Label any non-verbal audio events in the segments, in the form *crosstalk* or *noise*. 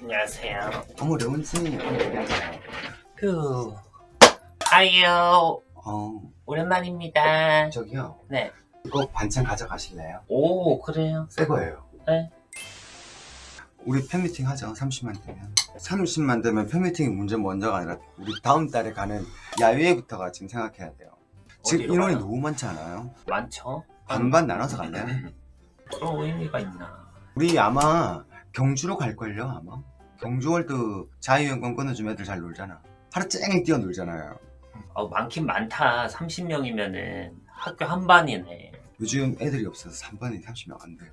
안녕하세요. 어머 레온씨 그 아유 어 오랜만입니다. 저기요 네. 이거 반찬 가져가실래요? 오 그래요. 새 거예요 네. 우리 팬미팅 하죠 30만 되면 30만 되면 팬미팅이 문제 먼저가 아니라 우리 다음 달에 가는 야외부터가 지금 생각해야 돼요 지금 인원이 가요? 너무 많지 않아요? 많죠. 반반 나눠서 갈래요? *laughs* 그런 의미가 있나? 우리 아마 경주로 갈걸요 아마 경주월드 자유여권 끊어주면 애들 잘 놀잖아 하루 쨍 뛰어놀잖아요 어, 많긴 많다. 30명이면은 학교 한 반이네. 요즘 애들이 없어서 3반이 30명 안 돼요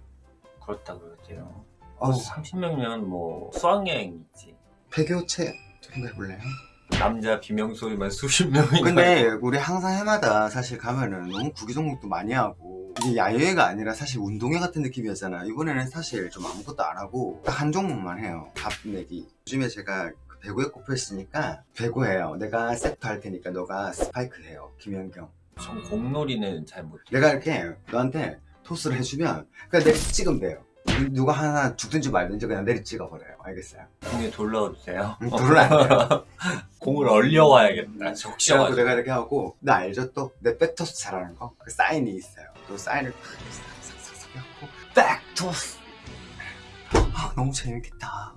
그렇다 그러죠. 어, 30명이면 뭐 수학여행이지. 폐교체 좀 해볼래요? 남자 비명소리만 수십 명이. 근데 우리 항상 해마다 사실 가면은 너무 구기 종목도 많이 하고 이게 야외가 아니라 사실 운동회 같은 느낌이었잖아 이번에는 사실 좀 아무것도 안 하고 딱 한 종목만 해요 밥 내기 요즘에 제가 그 배구에 꼽혀있으니까 배구해요 내가 세트 할 테니까 너가 스파이크 해요 김현경 전 공놀이는 잘 못해. 내가 이렇게 너한테 토스를 해주면 그냥 내리 찍으면 돼요 누- 누가 하나 죽든지 말든지 그냥 내리 찍어 버려요 알겠어요? 공에 돌려주세요. 돼요 공을 얼려와야겠다. 적셔가지고. 내가 이렇게 하고 나 알죠 또 내 백토스 잘하는 거? 그 사인이 있어요 또 사인을 싹싹싹싹 하고 백토스 아 너무 재밌겠다.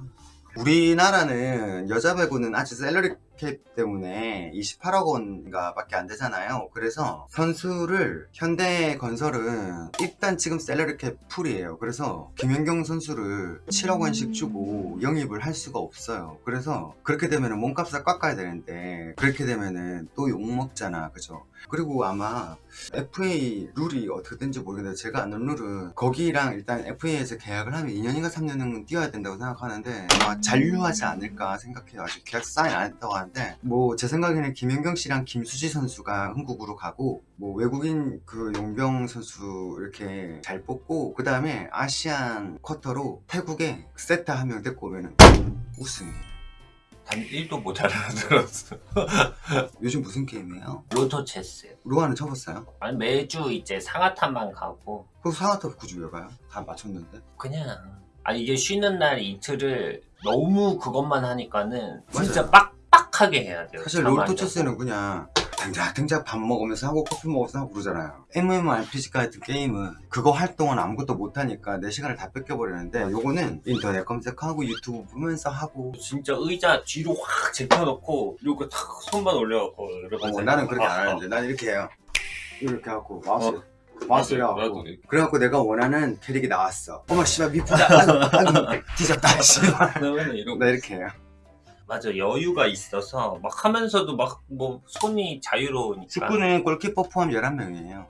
우리나라는 여자 배구는 아직 샐러리 캡 때문에 28억 원인가 밖에 안 되잖아요. 그래서 선수를 현대건설은 일단 지금 샐러리 캡 풀이에요. 그래서 김연경 선수를 7억 원씩 주고 영입을 할 수가 없어요. 그래서 그렇게 되면 몸값을 깎아야 되는데 그렇게 되면은 또 욕먹잖아. 그죠 그리고 아마 FA 룰이 어떻게 된지 모르겠는데 제가 아는 룰은 거기랑 일단 FA에서 계약을 하면 2년인가 3년은 뛰어야 된다고 생각하는데 아마 잔류하지 않을까 생각해요. 아직 계약서 사인 안 했다고 하는데 뭐 제 생각에는 김연경 씨랑 김수지 선수가 한국으로 가고 뭐 외국인 그 용병 선수 이렇게 잘 뽑고 그 다음에 아시안 쿼터로 태국에 세타 한 명 데리고 오면은 우승이에요 단 1도 못 알아들었어. *laughs* 요즘 무슨 게임이에요? 로토 체스. 로아는 쳐봤어요? 아니 매주 이제 상하탄만 가고 그 상하탑 굳이 왜 가요? 다 맞췄는데 그냥 아 이게 쉬는 날 이틀을 너무 그것만 하니까는 진짜 맞아요. 빡빡하게 해야 돼요. 사실 잠안 롤토체스는 그냥 댕작댕작 밥 먹으면서 하고 커피 먹으면서 하고 그러잖아요 MMORPG 같은 게임은 그거 할 동안 아무것도 못하니까 내 시간을 다 뺏겨버리는데 요거는 인터넷 검색하고 유튜브 보면서 하고. 진짜 의자 뒤로 확 제껴놓고 이렇게 탁 손만 올려갖고 이렇게 하세요. 나는 그렇게 안 아, 하는데 난 이렇게 해요 이렇게 하고 마우스 어. 이렇게. 그래갖고 내가 원하는 캐릭이 나왔어 어머 씨발 미프다 아이고 아이고 뒤졌다 씨발 *laughs* 나 이렇게 해요 맞아. 여유가 있어서 막 하면서도 막 뭐 손이 자유로우니까. 축구는 골키퍼 포함 11명이에요.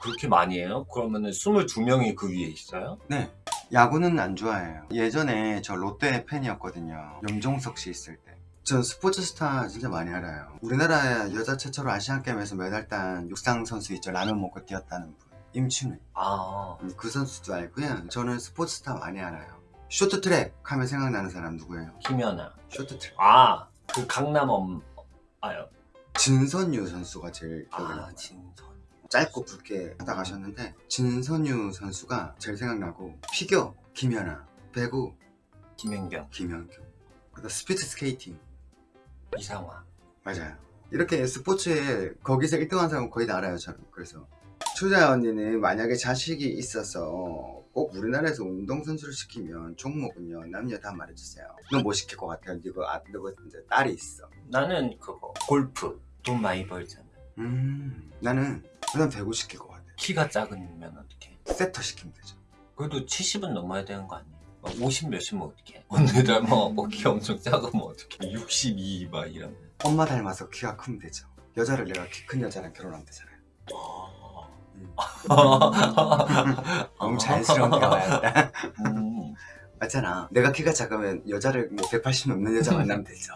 그렇게 많이 해요? 그러면은 22명이 그 위에 있어요? 네. 야구는 안 좋아해요. 예전에 저 롯데 팬이었거든요. 염종석 씨 있을 때 전 스포츠 스타 진짜 많이 알아요. 우리나라 여자 최초로 아시안게임에서 메달 딴 육상 선수 있죠. 라면 먹고 뛰었다는 분. 임춘애. 아. 음, 그 선수도 알고요. 저는 스포츠 스타 많이 알아요 쇼트트랙 하면 생각나는 사람 누구예요? 김연아. 쇼트트랙. 아그 강남 엄 아요. 진선유 선수가 제일 기억에 아 진선 짧고 굵게 하다 가셨는데 진선유 선수가 제일 생각나고 피겨 김연아 배구 김연경. 김연경. 그다음 스피드 스케이팅. 이상화. 맞아요. 이렇게 스포츠에 거기서 1등한 사람은 거의 다 알아요 저는. 그래서 추자 언니는 만약에 자식이 있어서 꼭 우리나라에서 운동선수를 시키면 종목은요 남녀 다 말해주세요. 너 뭐 시킬 것 같아요? 이거 아, 너 이제 딸이 있어. 나는 그거 골프. 돈 많이 벌잖아. 음 나는 그냥 배구 시킬 것 같아요 키가 작으면 어떡해? 세터 시키면 되죠. 그래도 70은 넘어야 되는 거 아니에요? 막50 몇이면 어떡해? 언니들 뭐, 뭐 키 엄청 작으면 어떡해? 62 막 이러면. 엄마 닮아서 키가 크면 되죠. 여자를 내가 키 큰 여자랑 결혼하면 되잖아요 너무 자연스러운 대화였다. 음. 맞잖아. 내가 키가 작으면 여자를 뭐 180 넘는 여자 만나면 되죠